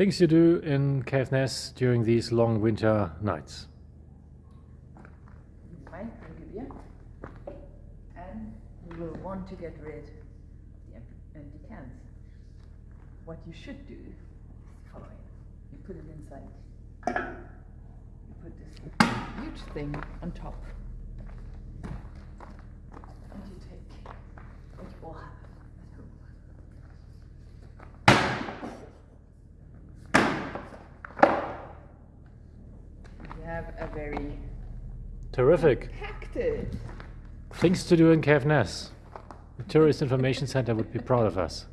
Things you do in Caithness during these long winter nights. And you will want to get rid of the empty cans. What you should do is the following. You put it inside. You put this huge thing on top. And you take what you all have at home. You have a very Terrific. packed. Things to do in Caithness. The Tourist Information Center would be proud of us.